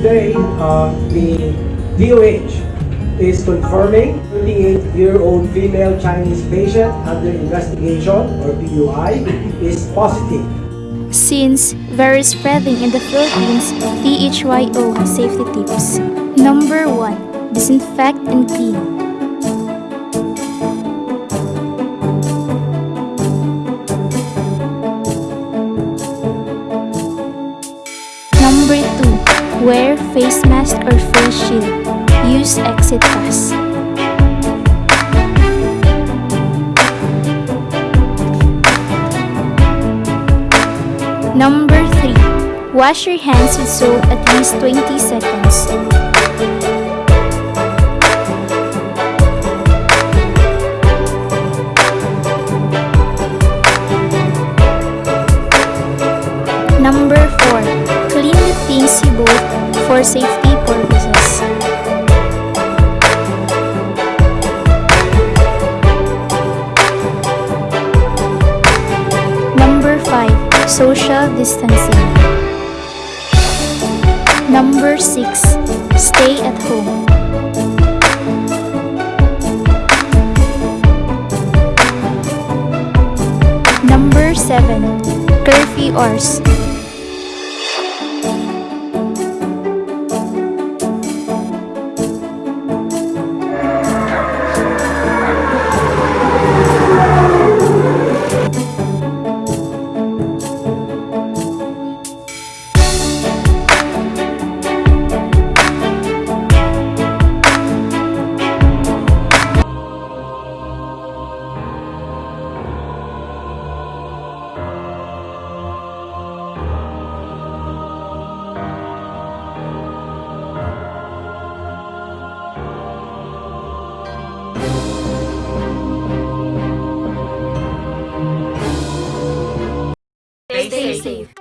today, uh, the DOH is confirming 38-year-old female Chinese patient under investigation or PUI is positive. Since virus spreading in the Philippines, PHYO safety tips. Number 1. Disinfect and clean. Wear face mask or face shield. Use exit pass. Number 3. Wash your hands with soap at least 20 seconds. For safety purposes. Number 5. Social distancing. Number 6. Stay at home. Number 7. Curfew hours. Stay safe.